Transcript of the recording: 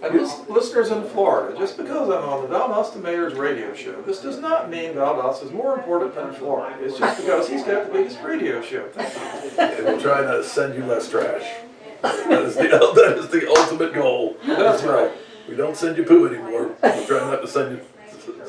And listeners in Florida, just because I'm on the Valdosta Mayor's radio show, this does not mean Valdosta is more important than Florida. It's just because he's got the biggest radio show. And we'll try not to send you less trash. That is the, that is the ultimate goal. That's right. We don't send you poo anymore. We're trying not to send you